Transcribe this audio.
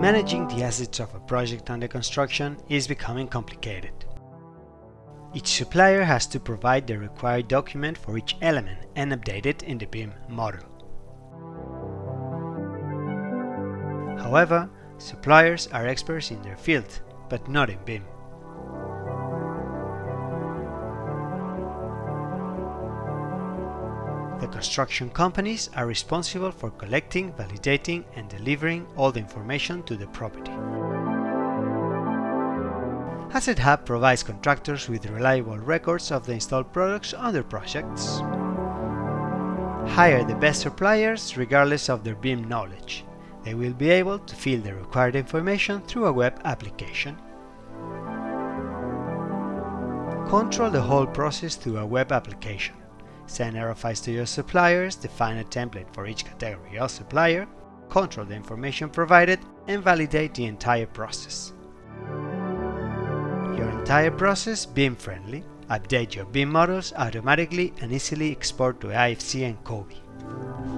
Managing the assets of a project under construction is becoming complicated. Each supplier has to provide the required document for each element and update it in the BIM model. However, suppliers are experts in their field, but not in BIM. The construction companies are responsible for collecting, validating and delivering all the information to the property. Asset Hub provides contractors with reliable records of the installed products on their projects. Hire the best suppliers regardless of their BIM knowledge. They will be able to fill the required information through a web application. Control the whole process through a web application. Send RFIs to your suppliers, define a template for each category of supplier, control the information provided, and validate the entire process. Your entire process BIM friendly. Update your BIM models automatically and easily export to IFC and COBie.